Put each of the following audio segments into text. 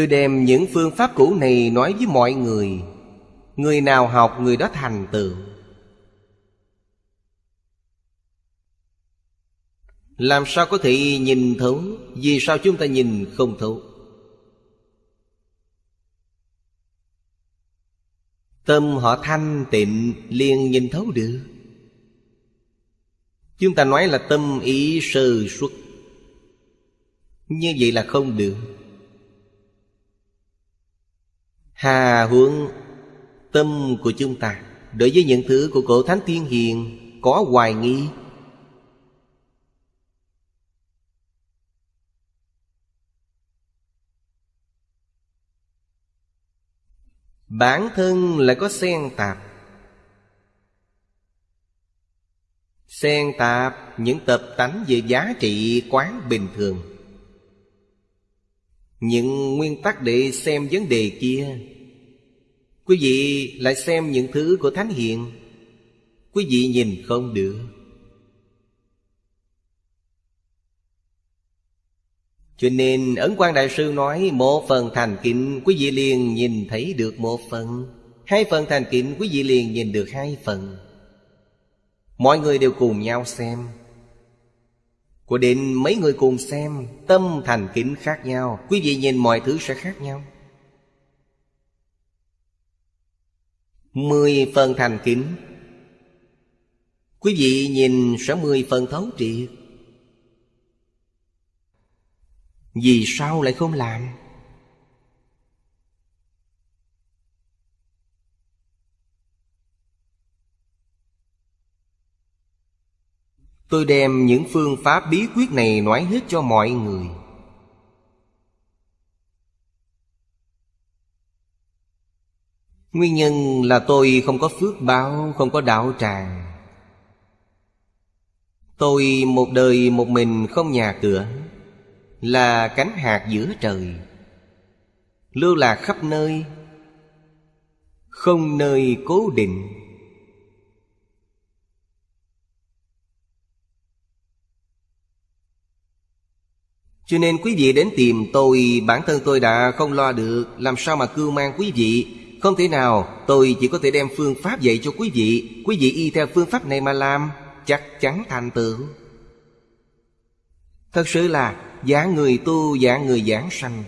Tôi đem những phương pháp cũ này nói với mọi người. Người nào học, người đó thành tựu. Làm sao có thể nhìn thấu? Vì sao chúng ta nhìn không thấu? Tâm họ thanh tịnh, liền nhìn thấu được. Chúng ta nói là tâm ý sơ xuất Như vậy là không được. Hà hướng tâm của chúng ta. Đối với những thứ của cổ thánh tiên hiền, Có hoài nghi. Bản thân lại có xen tạp. Xen tạp những tập tánh về giá trị quán bình thường. Những nguyên tắc để xem vấn đề kia. Quý vị lại xem những thứ của Thánh Hiện Quý vị nhìn không được. Cho nên Ấn quan Đại Sư nói, Một phần thành kính quý vị liền nhìn thấy được một phần. Hai phần thành kính quý vị liền nhìn được hai phần. Mọi người đều cùng nhau xem. Của định mấy người cùng xem, Tâm thành kính khác nhau, Quý vị nhìn mọi thứ sẽ khác nhau. Mười phần thành kính. Quý vị nhìn sẽ mười phần thấu triệt. Vì sao lại không làm? Tôi đem những phương pháp bí quyết này nói hết cho mọi người. Nguyên nhân là tôi không có phước báo, không có đạo tràng. Tôi một đời một mình không nhà cửa là cánh hạt giữa trời. Lưu lạc khắp nơi không nơi cố định. Cho nên quý vị đến tìm tôi, bản thân tôi đã không lo được. Làm sao mà cưu mang quý vị? Không thể nào, tôi chỉ có thể đem phương pháp dạy cho quý vị. Quý vị y theo phương pháp này mà làm, chắc chắn thành tựu. Thật sự là giả người tu giả người giảng sanh.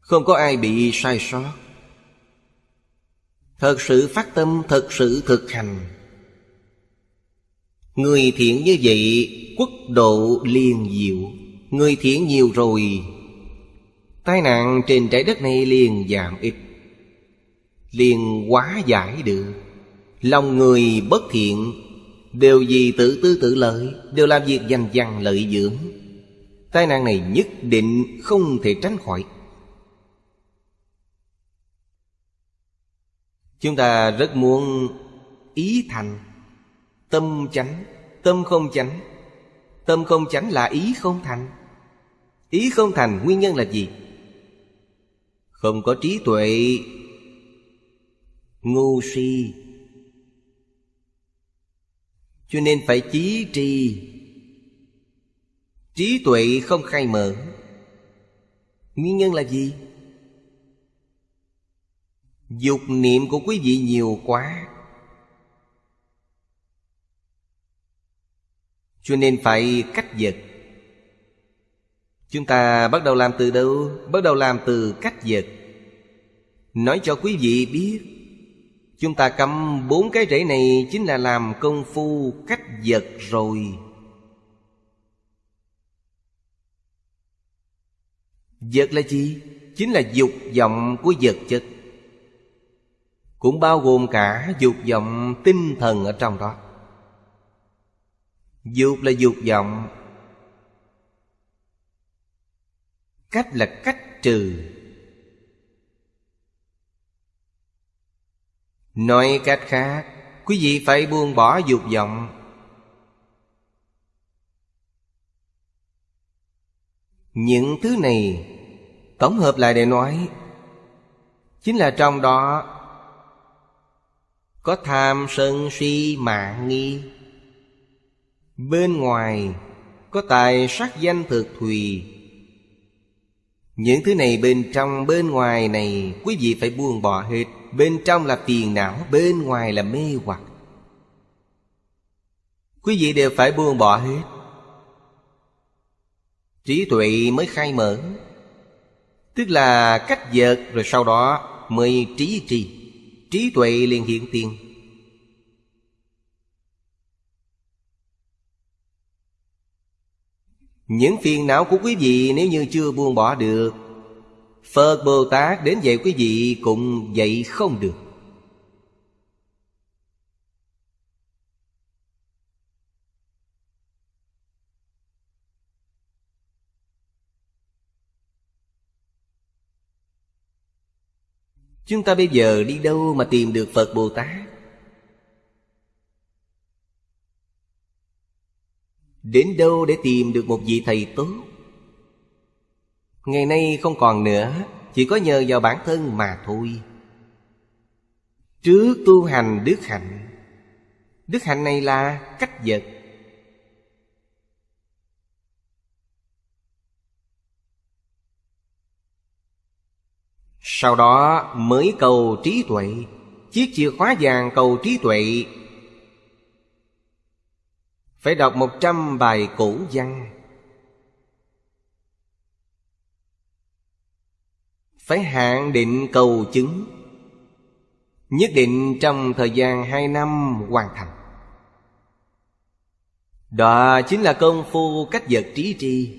Không có ai bị sai sót. Thật sự phát tâm, Thật sự thực hành. Người thiện như vậy, Quốc độ liền diệu. Người thiện nhiều rồi. Tai nạn trên trái đất này liền giảm ít, Liền quá giải được. Lòng người bất thiện, Đều vì tự tư tự lợi, Đều làm việc dành dằn lợi dưỡng. Tai nạn này nhất định không thể tránh khỏi. Chúng ta rất muốn ý thành, Tâm chánh, Tâm không chánh. Tâm không chẳng là ý không thành. Ý không thành nguyên nhân là gì? Không có trí tuệ. Ngu si. Cho nên phải trí tri. Trí tuệ không khai mở. Nguyên nhân là gì? Dục niệm của quý vị nhiều quá. Cho nên phải cách vật Chúng ta bắt đầu làm từ đâu? Bắt đầu làm từ cách vật Nói cho quý vị biết, Chúng ta cầm bốn cái rễ này Chính là làm công phu cách vật rồi. Vật là gì? Chính là dục vọng của vật chất Cũng bao gồm cả dục vọng tinh thần ở trong đó. Dục là dục vọng. Cách là cách trừ. Nói cách khác, Quý vị phải buông bỏ dục vọng. Những thứ này Tổng hợp lại để nói, Chính là trong đó Có tham sân si mạng nghi. Bên ngoài Có tài sắc danh thực thùy. Những thứ này bên trong, bên ngoài này, Quý vị phải buông bỏ hết. Bên trong là phiền não, Bên ngoài là mê hoặc. Quý vị đều phải buông bỏ hết. Trí tuệ mới khai mở. Tức là cách dợt Rồi sau đó mới trí trì. Trí tuệ liền hiện tiền. Những phiền não của quý vị nếu như chưa buông bỏ được, Phật Bồ Tát đến dạy quý vị cũng dạy không được. Chúng ta bây giờ đi đâu mà tìm được Phật Bồ Tát? Đến đâu để tìm được một vị thầy tốt? Ngày nay không còn nữa, Chỉ có nhờ vào bản thân mà thôi. Trước tu hành đức hạnh Đức hạnh này là cách vật. Sau đó mới cầu trí tuệ Chiếc chìa khóa vàng cầu trí tuệ phải đọc một trăm bài cổ văn. Phải hạn định cầu chứng. Nhất định trong thời gian hai năm hoàn thành. Đó chính là công phu cách vật trí tri.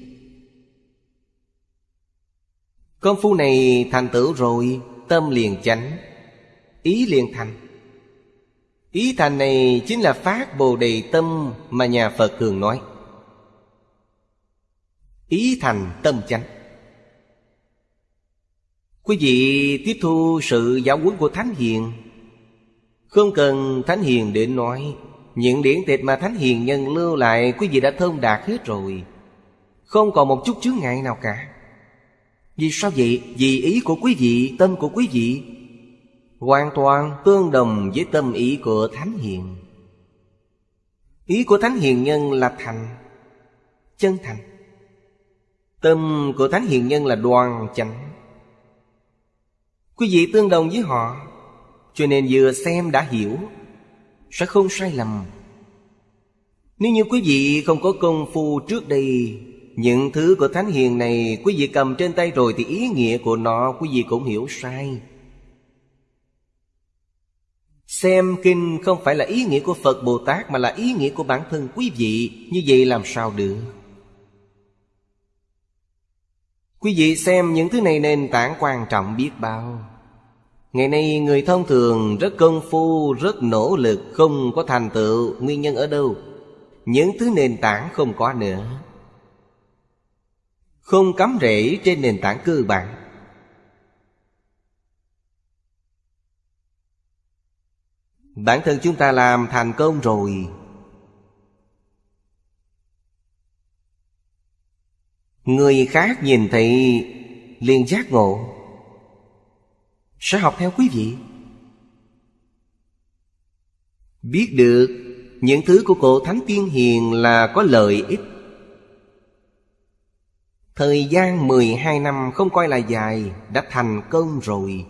Công phu này thành tựu rồi, Tâm liền chánh, Ý liền thành. Ý thành này chính là phát bồ đề tâm Mà nhà Phật thường nói. Ý thành tâm chánh. Quý vị tiếp thu sự giáo huấn của Thánh Hiền. Không cần Thánh Hiền để nói Những điển tịch mà Thánh Hiền nhân lưu lại Quý vị đã thông đạt hết rồi. Không còn một chút chướng ngại nào cả. Vì sao vậy? Vì ý của quý vị, tâm của quý vị Hoàn toàn tương đồng với tâm ý của Thánh Hiền. Ý của Thánh Hiền Nhân là thành, Chân thành. Tâm của Thánh Hiền Nhân là đoan chánh. Quý vị tương đồng với họ, Cho nên vừa xem đã hiểu, Sẽ không sai lầm. Nếu như quý vị không có công phu trước đây, những thứ của Thánh Hiền này Quý vị cầm trên tay rồi Thì ý nghĩa của nó quý vị cũng hiểu sai. Xem kinh không phải là ý nghĩa của Phật Bồ Tát Mà là ý nghĩa của bản thân quý vị. Như vậy làm sao được? Quý vị xem những thứ này nền tảng quan trọng biết bao. Ngày nay người thông thường rất công phu, rất nỗ lực Không có thành tựu, nguyên nhân ở đâu? Những thứ nền tảng không có nữa. Không cắm rễ trên nền tảng cơ bản. Bản thân chúng ta làm thành công rồi. Người khác nhìn thấy, liền giác ngộ. Sẽ học theo quý vị. Biết được, những thứ của cổ Thánh Tiên Hiền là có lợi ích. Thời gian 12 năm không coi là dài Đã thành công rồi.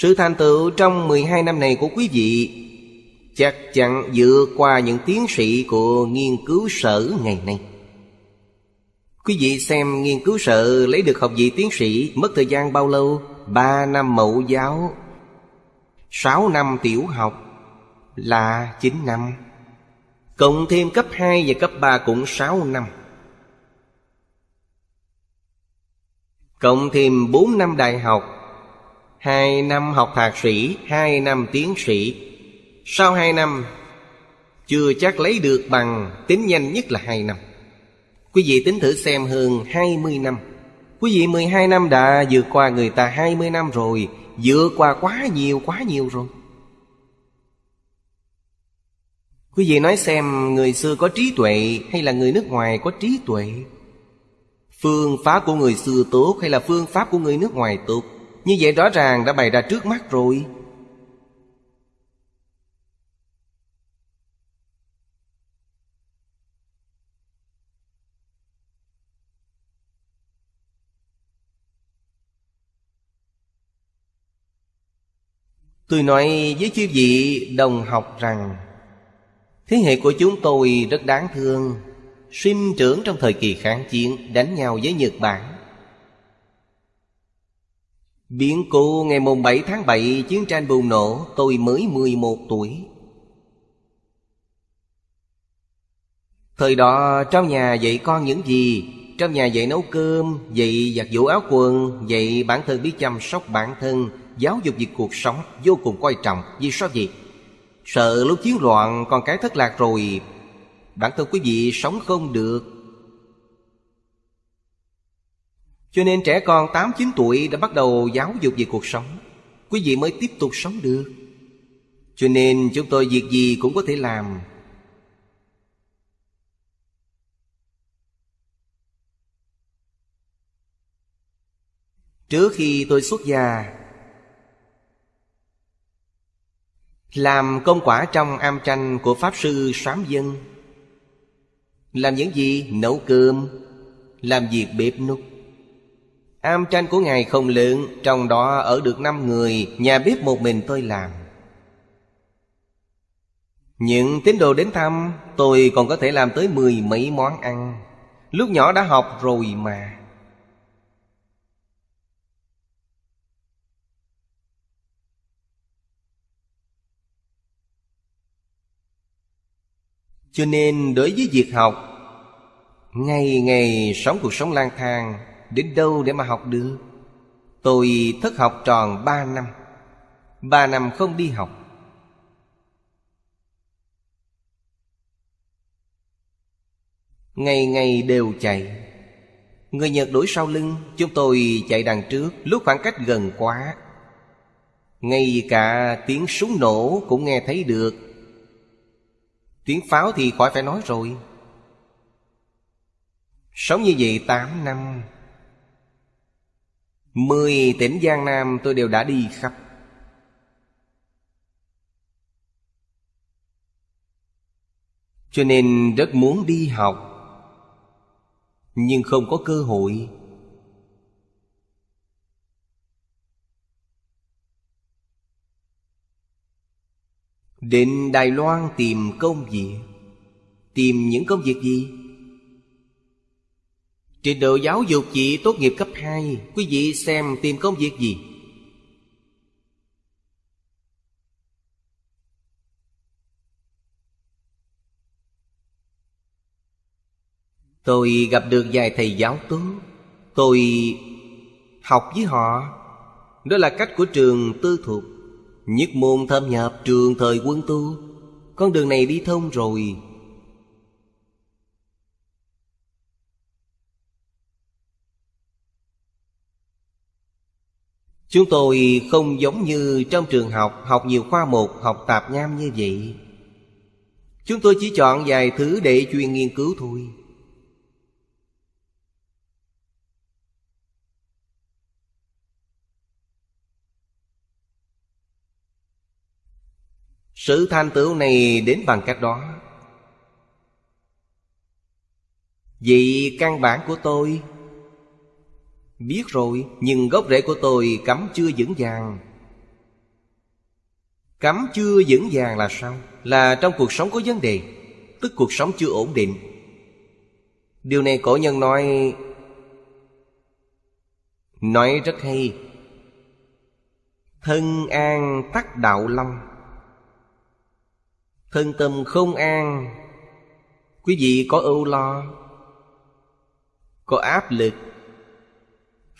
Sự thành tựu trong 12 năm này của quý vị Chắc chắn dựa qua những tiến sĩ của nghiên cứu sở ngày nay. Quý vị xem nghiên cứu sở lấy được học vị tiến sĩ Mất thời gian bao lâu? 3 năm mẫu giáo 6 năm tiểu học, Là 9 năm. Cộng thêm cấp 2 và cấp 3 cũng 6 năm. Cộng thêm 4 năm đại học 2 năm học thạc sĩ 2 năm tiến sĩ. Sau 2 năm, Chưa chắc lấy được bằng, Tính nhanh nhất là 2 năm. Quý vị tính thử xem hơn 20 năm. Quý vị 12 năm đã vượt qua người ta 20 năm rồi, Vượt qua quá nhiều quá nhiều rồi. Quý vị nói xem người xưa có trí tuệ hay là người nước ngoài có trí tuệ? Phương pháp của người xưa tốt hay là phương pháp của người nước ngoài tốt? Như vậy rõ ràng đã bày ra trước mắt rồi. Tôi nói với chư vị đồng học rằng, Thế hệ của chúng tôi rất đáng thương. Sinh trưởng trong thời kỳ kháng chiến, đánh nhau với Nhật Bản. Biến cố ngày mùng 7 tháng 7 Chiến tranh bùng nổ, Tôi mới 11 tuổi. Thời đó, trong nhà dạy con những gì? Trong nhà dạy nấu cơm, Dạy giặt giũ áo quần, Dạy bản thân biết chăm sóc bản thân, Giáo dục việc cuộc sống vô cùng quan trọng. Vì sao vậy? Sợ lúc chiến loạn con cái thất lạc rồi. Bản thân quý vị sống không được. Cho nên trẻ con 8-9 tuổi đã bắt đầu giáo dục về cuộc sống. Quý vị mới tiếp tục sống được. Cho nên chúng tôi việc gì cũng có thể làm. Trước khi tôi xuất gia, Làm công quả trong am tranh của Pháp Sư Sám Dân. Làm những gì? Nấu cơm, Làm việc bếp nút Am tranh của Ngài không lượng, Trong đó ở được năm người Nhà bếp một mình tôi làm. Những tín đồ đến thăm Tôi còn có thể làm tới mười mấy món ăn. Lúc nhỏ đã học rồi mà. Cho nên đối với việc học Ngày ngày sống cuộc sống lang thang Đến đâu để mà học được? Tôi thất học tròn ba năm. Ba năm không đi học. Ngày ngày đều chạy. Người Nhật đuổi sau lưng, Chúng tôi chạy đằng trước Lúc khoảng cách gần quá. Ngay cả tiếng súng nổ cũng nghe thấy được. Tiếng pháo thì khỏi phải nói rồi. Sống như vậy 8 năm Mười tỉnh Giang Nam tôi đều đã đi khắp. Cho nên rất muốn đi học, Nhưng không có cơ hội. Đến Đài Loan tìm công việc. Tìm những công việc gì? Trình độ giáo dục chỉ tốt nghiệp cấp 2 Quý vị xem tìm công việc gì? Tôi gặp được vài thầy giáo tốt. Tôi học với họ. Đó là cách của trường tư thuộc Nhất môn thâm nhập trường thời quân tu. Con đường này đi thông rồi. Chúng tôi không giống như trong trường học Học nhiều khoa mục, học tạp nham như vậy. Chúng tôi chỉ chọn vài thứ để chuyên nghiên cứu thôi. Sự thành tựu này đến bằng cách đó. Vì căn bản của tôi Biết rồi, Nhưng gốc rễ của tôi cấm chưa vững vàng. Cấm chưa vững vàng là sao? Là trong cuộc sống có vấn đề, Tức cuộc sống chưa ổn định. Điều này cổ nhân nói Nói rất hay. Thân an tắc đạo long Thân tâm không an, Quý vị có ưu lo, Có áp lực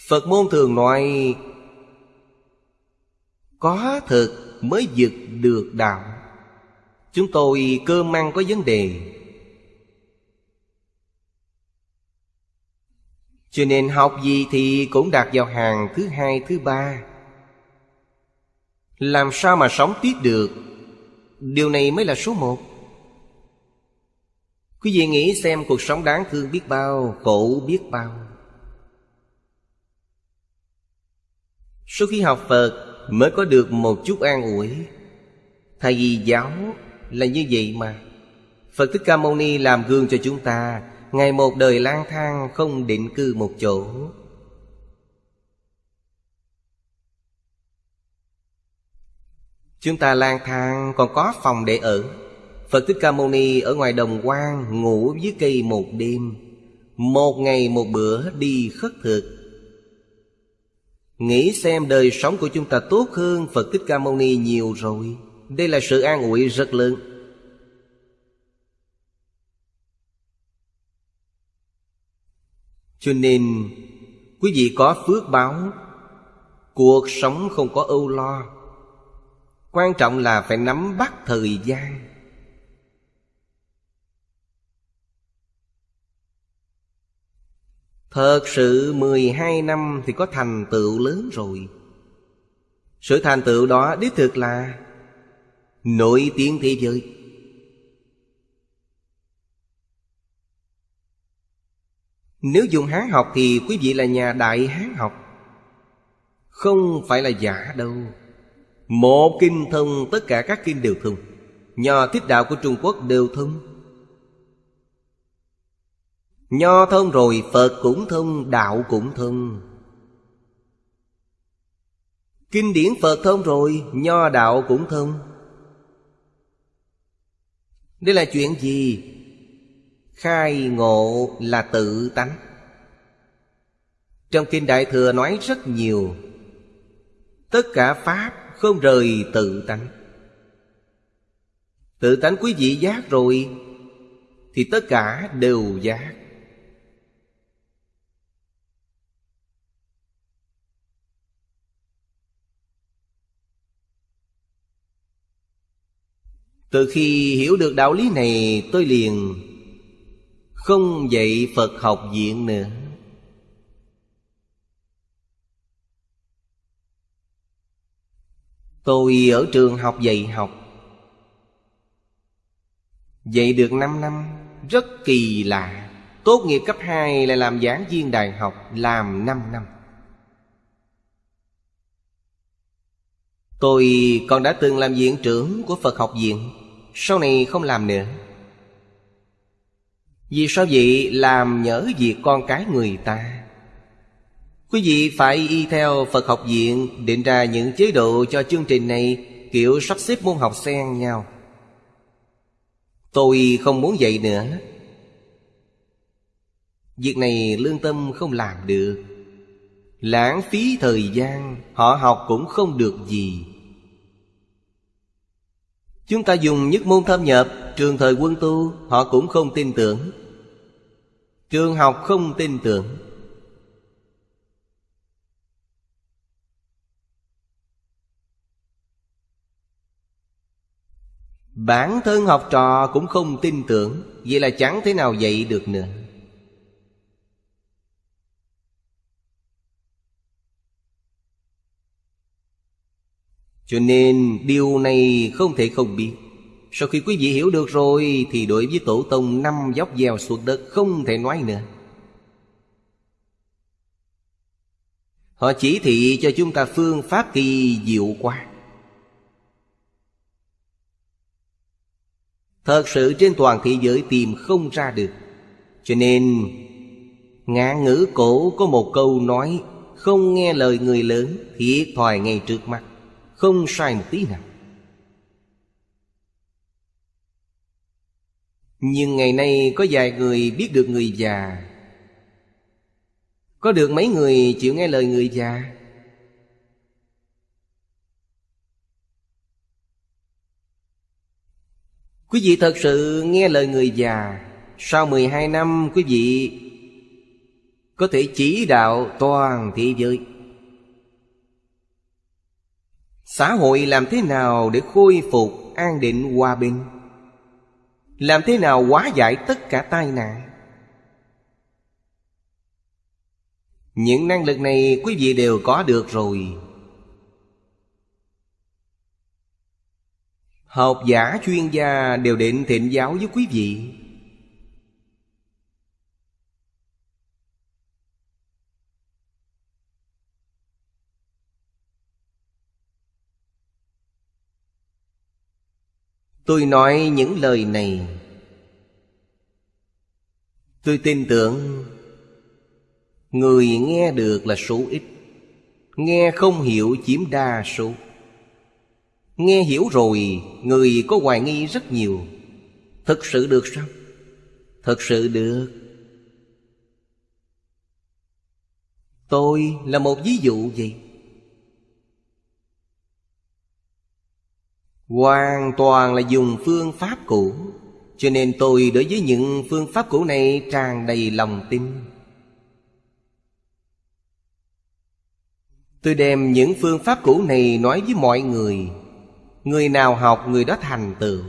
Phật môn thường nói Có thực mới vượt được đạo. Chúng tôi cơm ăn có vấn đề. Cho nên học gì thì cũng đạt vào hàng thứ hai, thứ ba. Làm sao mà sống tiếp được? Điều này mới là số một. Quý vị nghĩ xem cuộc sống đáng thương biết bao Khổ biết bao. Sau khi học Phật, Mới có được một chút an ủi. Thầy vì giáo là như vậy mà. Phật Thích Ca Mâu Ni làm gương cho chúng ta, Ngày một đời lang thang, không định cư một chỗ. Chúng ta lang thang, còn có phòng để ở. Phật Thích Ca Mâu Ni ở ngoài đồng quan Ngủ dưới cây một đêm. Một ngày một bữa đi khất thực. Nghĩ xem đời sống của chúng ta tốt hơn Phật Thích Ca Mâu Ni nhiều rồi. Đây là sự an ủi rất lớn. Cho nên, quý vị có phước báo, Cuộc sống không có âu lo. Quan trọng là phải nắm bắt thời gian. Thật sự 12 năm thì có thành tựu lớn rồi. Sự thành tựu đó đích thực là Nổi tiếng thế giới. Nếu dùng Hán học thì quý vị là nhà đại Hán học. Không phải là giả đâu. Một kinh thông tất cả các kinh đều thông. Nho thích đạo của Trung Quốc đều thông. Nho thông rồi, Phật cũng thông Đạo cũng thông Kinh điển Phật thông rồi, Nho đạo cũng thông Đây là chuyện gì? Khai ngộ là tự tánh. Trong Kinh Đại Thừa nói rất nhiều. Tất cả Pháp không rời tự tánh. Tự tánh quý vị giác rồi, Thì tất cả đều giác. Từ khi hiểu được đạo lý này, tôi liền Không dạy Phật học viện nữa. Tôi ở trường học dạy học. Dạy được 5 năm, Rất kỳ lạ. Tốt nghiệp cấp 2 lại làm giảng viên đại học, Làm 5 năm. Tôi còn đã từng làm viện trưởng của Phật học viện, Sau này không làm nữa. Vì sao vậy? Làm nhớ việc con cái người ta. Quý vị phải y theo Phật học viện, Định ra những chế độ cho chương trình này, Kiểu sắp xếp môn học xen nhau. Tôi không muốn vậy nữa. Việc này lương tâm không làm được. Lãng phí thời gian, Họ học cũng không được gì. Chúng ta dùng nhất môn thâm nhập, Trường thời quân tu, Họ cũng không tin tưởng. Trường học không tin tưởng. Bản thân học trò cũng không tin tưởng, Vậy là chẳng thế nào dạy được nữa. Cho nên điều này không thể không biết. Sau khi quý vị hiểu được rồi, Thì đối với tổ tông năm dốc gieo xuống đất Không thể nói nữa. Họ chỉ thị cho chúng ta phương pháp kỳ diệu quá. Thật sự trên toàn thế giới tìm không ra được. Cho nên Ngạn ngữ cổ có một câu nói, Không nghe lời người lớn, Thiệt thòi ngay trước mắt. Không sai một tí nào. Nhưng ngày nay có vài người biết được người già. Có được mấy người chịu nghe lời người già? Quý vị thật sự nghe lời người già. Sau 12 năm, quý vị Có thể chỉ đạo toàn thế giới. Xã hội làm thế nào để khôi phục an định hòa bình? Làm thế nào hóa giải tất cả tai nạn? Những năng lực này quý vị đều có được rồi. Học giả, chuyên gia đều định thịnh giáo với quý vị. Tôi nói những lời này. Tôi tin tưởng Người nghe được là số ít. Nghe không hiểu chiếm đa số. Nghe hiểu rồi, Người có hoài nghi rất nhiều. Thực sự được sao? Thực sự được. Tôi là một ví dụ gì? Hoàn toàn là dùng phương pháp cũ. Cho nên tôi đối với những phương pháp cũ này tràn đầy lòng tin. Tôi đem những phương pháp cũ này nói với mọi người. Người nào học, người đó thành tựu.